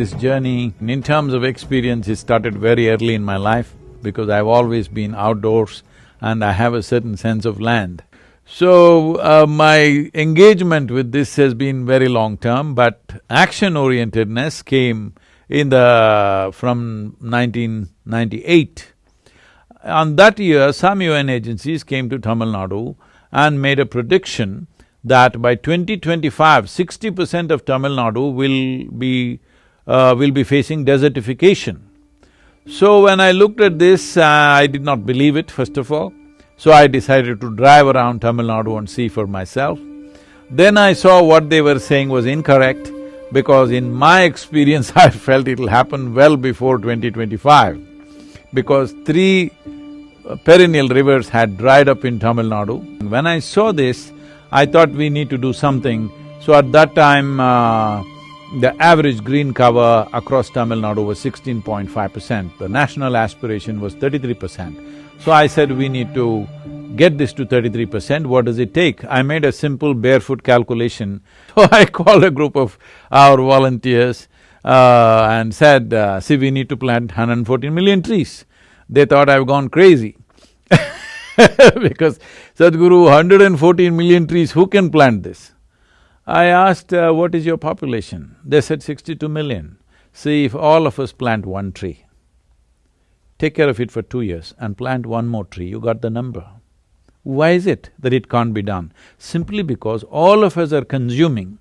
this journey, in terms of experience, it started very early in my life because I've always been outdoors and I have a certain sense of land. So, uh, my engagement with this has been very long-term, but action-orientedness came in the… from 1998. On that year, some UN agencies came to Tamil Nadu and made a prediction that by 2025, 60 percent of Tamil Nadu will be… Uh, will be facing desertification. So when I looked at this, uh, I did not believe it, first of all. So I decided to drive around Tamil Nadu and see for myself. Then I saw what they were saying was incorrect, because in my experience, I felt it'll happen well before 2025. Because three uh, perennial rivers had dried up in Tamil Nadu. When I saw this, I thought we need to do something. So at that time, uh, the average green cover across Tamil Nadu was sixteen point five percent. The national aspiration was thirty-three percent. So I said, we need to get this to thirty-three percent, what does it take? I made a simple barefoot calculation. So I called a group of our volunteers uh, and said, uh, see, we need to plant 114 million trees. They thought I've gone crazy because Sadhguru, 114 million trees, who can plant this? I asked, uh, what is your population? They said 62 million. See, if all of us plant one tree, take care of it for two years and plant one more tree, you got the number. Why is it that it can't be done? Simply because all of us are consuming,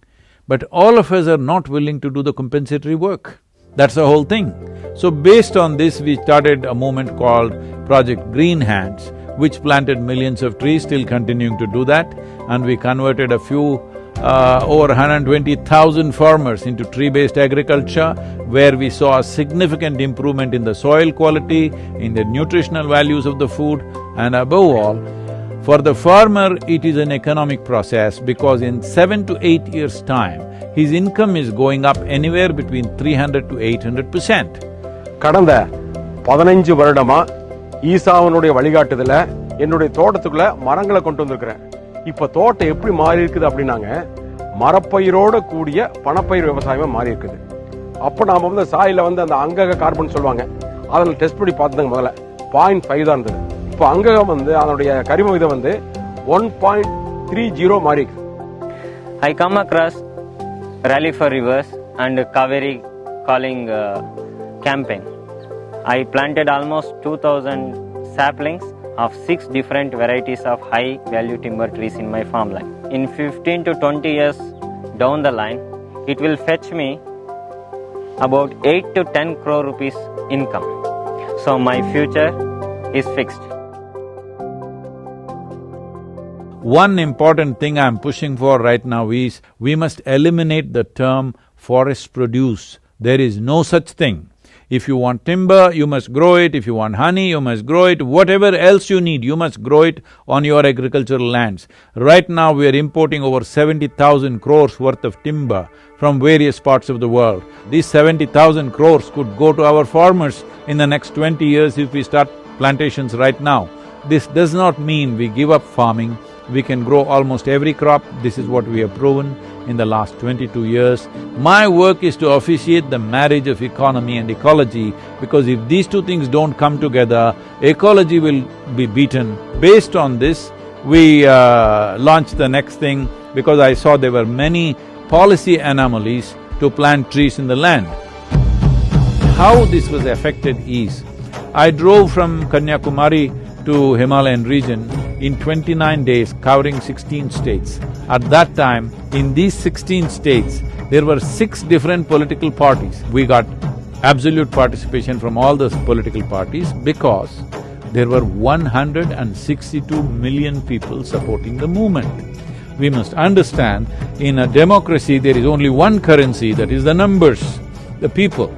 but all of us are not willing to do the compensatory work. That's the whole thing. So based on this, we started a movement called Project Green Hands, which planted millions of trees, still continuing to do that, and we converted a few uh, over 120,000 farmers into tree-based agriculture, where we saw a significant improvement in the soil quality, in the nutritional values of the food, and above all, for the farmer, it is an economic process because in seven to eight years' time, his income is going up anywhere between 300 to 800 percent. கடந்த பதினஞ்சு வருடமா ஈசாவனுடைய வழிகாட்டுதல என்னுடைய தோட்டத்துக்குள்ள மரங்களை கொண்டு வந்திருக்கிறேன் இப்ப தோட்டம் எப்படி மாறி இருக்குது அப்படின்னாங்க மரப்பயிரோட கூடிய பணப்பயிர் விவசாயமா மாறி இருக்குது. அப்ப நாம வந்து சாயில வந்து அந்த அங்கக கார்பன் சொல்லுவாங்க. அதில் டெஸ்ட் பண்ணி பார்த்ததுங்க முதல்ல. பாயிண்ட் ஃபைவ் தான் இருந்தது. இப்போ அங்ககம் வந்து அதனுடைய கரிம விதம் வந்து ஒன் பாயிண்ட் த்ரீ ஜீரோ மாறி இருக்குது I come across rally for rivers and Kaveri calling uh, campaign. I planted almost 2000 saplings. Of six different varieties of high value timber trees in my farmland. In 15 to 20 years down the line, it will fetch me about 8 to 10 crore rupees income. So my future is fixed. One important thing I'm pushing for right now is, we must eliminate the term forest produce. There is no such thing. If you want timber, you must grow it, if you want honey, you must grow it, whatever else you need, you must grow it on your agricultural lands. Right now, we are importing over seventy thousand crores worth of timber from various parts of the world. These seventy thousand crores could go to our farmers in the next twenty years if we start plantations right now. This does not mean we give up farming, we can grow almost every crop, this is what we have proven in the last twenty-two years. My work is to officiate the marriage of economy and ecology because if these two things don't come together, ecology will be beaten. Based on this, we uh, launched the next thing because I saw there were many policy anomalies to plant trees in the land. How this was affected is, I drove from Kanyakumari to Himalayan region in twenty-nine days covering sixteen states. At that time, in these sixteen states, there were six different political parties. We got absolute participation from all those political parties because there were one hundred and sixty-two million people supporting the movement. We must understand, in a democracy, there is only one currency, that is the numbers, the people.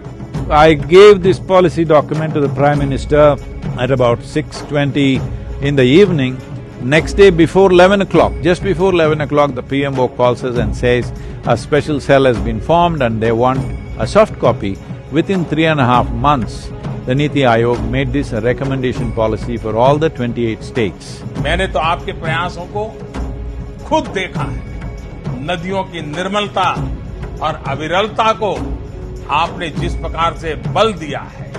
I gave this policy document to the Prime Minister at about six twenty in the evening. Next day before eleven o'clock, just before eleven o'clock, the PMO calls us and says, a special cell has been formed and they want a soft copy. Within three and a half months, the Niti Aayog made this a recommendation policy for all the twenty-eight states. मैंने तो आपके प्रयासों को खुद देखा है नदियों की निर्मलता और अविरलता को आपने जिस प्रकार से बल दिया है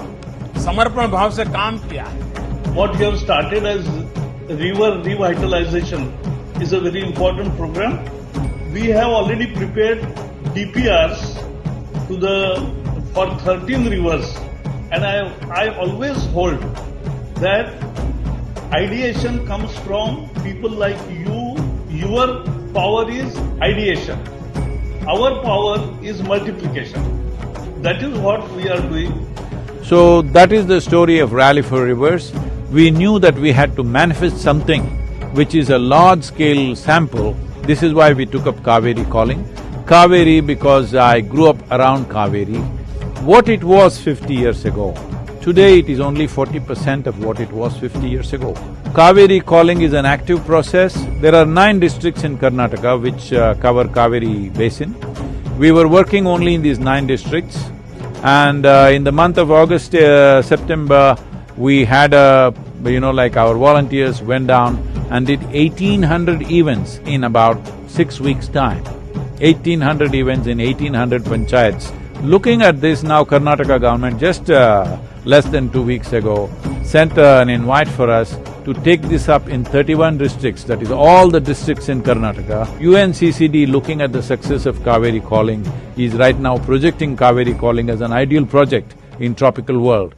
समर्पण भाव से काम किया है what you have started as river revitalization is a very important program. We have already prepared DPRs to the for 13 rivers, and I I always hold that ideation comes from people like you. Your power is ideation. Our power is multiplication. That is what we are doing. So that is the story of Rally for Rivers. We knew that we had to manifest something which is a large-scale sample. This is why we took up Kaveri calling. Kaveri because I grew up around Kaveri. What it was fifty years ago, today it is only forty percent of what it was fifty years ago. Kaveri calling is an active process. There are nine districts in Karnataka which uh, cover Kaveri basin. We were working only in these nine districts and uh, in the month of August, uh, September, we had a, you know, like our volunteers went down and did eighteen hundred events in about six weeks' time. Eighteen hundred events in eighteen hundred panchayats. Looking at this now, Karnataka government just uh, less than two weeks ago sent uh, an invite for us to take this up in thirty-one districts, that is all the districts in Karnataka. UNCCD looking at the success of Kaveri Calling is right now projecting Kaveri Calling as an ideal project in tropical world.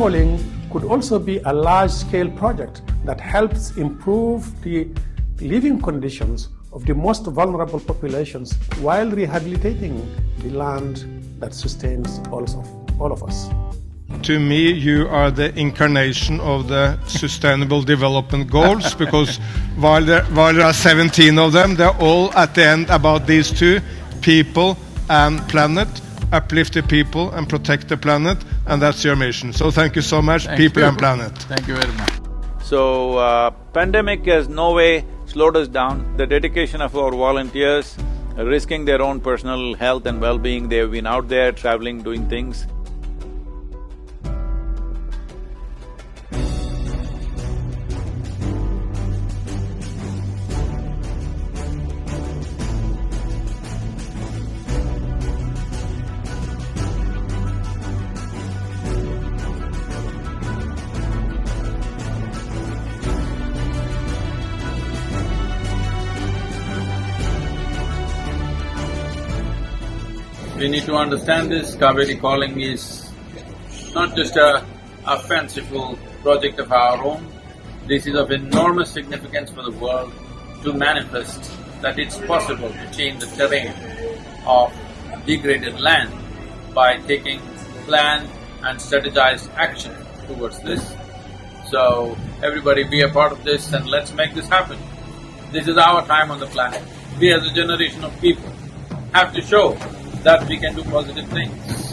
Calling could also be a large scale project that helps improve the living conditions of the most vulnerable populations while rehabilitating the land that sustains all of, all of us. To me, you are the incarnation of the Sustainable Development Goals because while there, while there are 17 of them, they're all at the end about these two people and planet uplift the people and protect the planet, and that's your mission. So thank you so much, people and planet. Thank you very much. So, uh, pandemic has no way slowed us down. The dedication of our volunteers, risking their own personal health and well-being, they've been out there traveling, doing things. Need to understand this, Kaveri Calling is not just a, a fanciful project of our own, this is of enormous significance for the world to manifest that it's possible to change the terrain of degraded land by taking planned and strategized action towards this. So, everybody be a part of this and let's make this happen. This is our time on the planet. We as a generation of people have to show that we can do positive things.